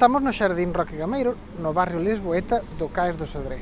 Estamos no Xardín Roque Gameiro, no barrio Lisboeta do Cais do Sodré.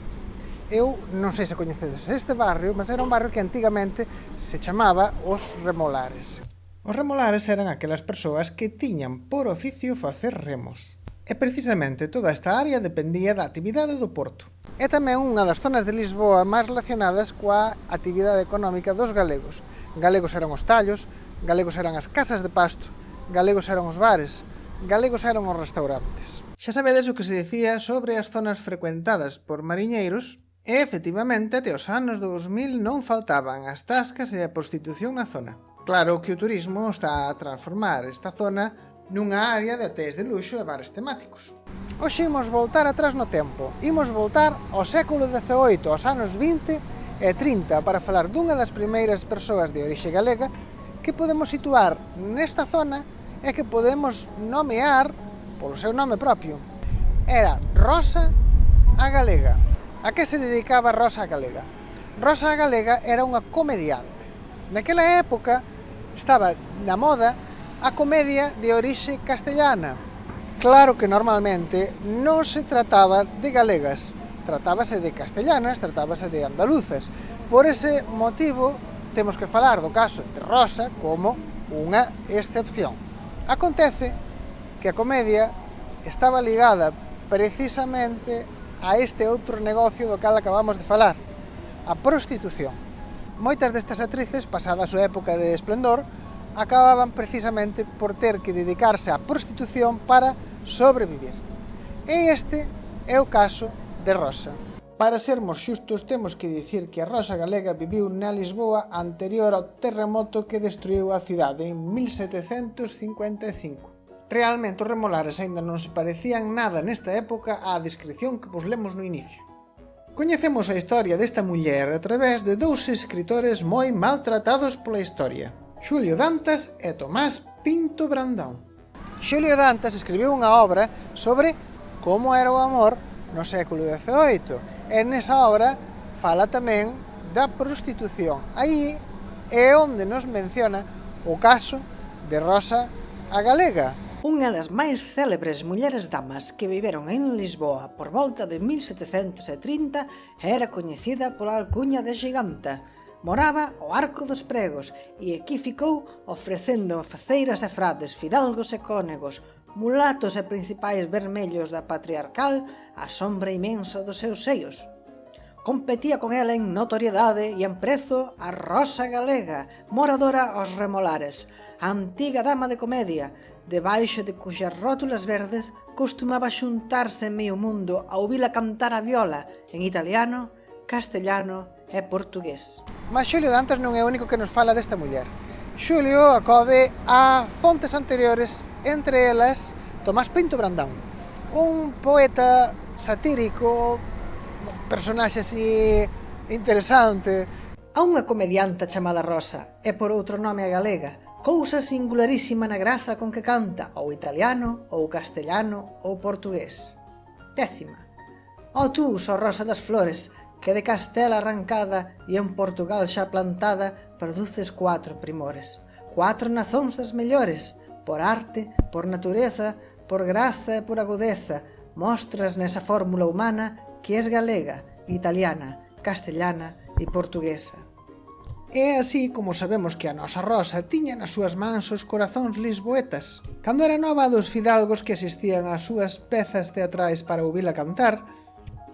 Eu non sei se coñecedes este barrio, mas era un barrio que antigamente se chamaba Os Remolares. Os remolares eran aquelas persoas que tiñan por oficio facer remos. E precisamente toda esta área dependía da actividade do porto. É tamén unha das zonas de Lisboa máis relacionadas coa actividade económica dos galegos. Galegos eran os tallos, galegos eran as casas de pasto, galegos eran os bares, galegos eran os restaurantes. Xa sabedes o que se dicía sobre as zonas frecuentadas por mariñeiros, e efectivamente até os anos 2000 non faltaban as tascas e a prostitución na zona. Claro que o turismo está a transformar esta zona nunha área de hotéis de luxo e bares temáticos. Hoxe imos voltar atrás no tempo, imos voltar ao século XVIII, aos anos 20 e 30, para falar dunha das primeiras persoas de orixe galega que podemos situar nesta zona é que podemos nomear polo seu nome propio. Era Rosa a Galega. A que se dedicaba Rosa a Galega? Rosa a Galega era unha comediante. Naquela época estaba na moda a comedia de orixe castellana. Claro que normalmente non se trataba de galegas, tratábase de castellanas, tratábase de andaluzas. Por ese motivo, temos que falar do caso de Rosa como unha excepción. Acontece que a comedia estaba ligada precisamente a este outro negocio do cal acabamos de falar, a prostitución. Moitas destas actrices, pasada a súa época de esplendor, acababan precisamente por ter que dedicarse á prostitución para sobrevivir. E este é o caso de Rosa, Para sermos xustos, temos que dicir que a Rosa Galega viviu na Lisboa anterior ao terremoto que destruiu a cidade en 1755. Realmente os remolares aínda non se parecían nada nesta época á descripción que vos lemos no inicio. Coñecemos a historia desta muller a través de dous escritores moi maltratados pola historia, Xulio Dantas e Tomás Pinto Brandão. Xulio Dantas escribiu unha obra sobre como era o amor no século XVIII E nesa obra fala tamén da prostitución. Aí é onde nos menciona o caso de Rosa a Galega, Unha das máis célebres mulleres damas que viveron en Lisboa por volta de 1730 era coñecida pola alcuña de Giganta. Moraba o Arco dos Pregos e aquí ficou ofrecendo faceiras e frades, fidalgos e cónegos, mulatos e principais vermellos da patriarcal a sombra imensa dos seus seios. Competía con ela en notoriedade e en prezo a Rosa Galega, moradora aos remolares, a antiga dama de comedia, debaixo de cuxas rótulas verdes costumaba xuntarse en meio mundo a ouvila cantar a viola en italiano, castellano e portugués. Mas Xulio Dantas non é o único que nos fala desta muller. Xulio acode a fontes anteriores, entre elas Tomás Pinto Brandão, un poeta satírico, personaxe así interesante. A unha comedianta chamada Rosa, e por outro nome a galega, cousa singularísima na graza con que canta ou italiano, ou castellano, ou portugués. Décima. O tú, so rosa das flores, que de Castela arrancada e en Portugal xa plantada produces cuatro primores. Cuatro nazóns das mellores, por arte, por natureza, por graza e por agudeza, mostras nesa fórmula humana que es galega, italiana, castellana e portuguesa. É así como sabemos que a nosa Rosa tiña nas súas mans os corazóns lisboetas. Cando era nova dos fidalgos que asistían ás súas pezas teatrais para ouvila cantar,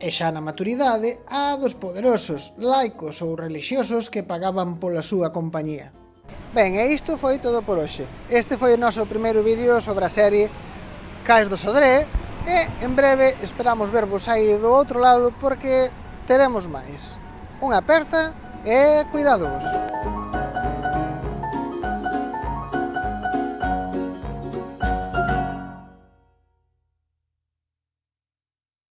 e xa na maturidade a dos poderosos, laicos ou relixiosos que pagaban pola súa compañía. Ben, e isto foi todo por hoxe. Este foi o noso primeiro vídeo sobre a serie Cais do Sodré e en breve esperamos vervos aí do outro lado porque teremos máis. Unha aperta e cuidadovos.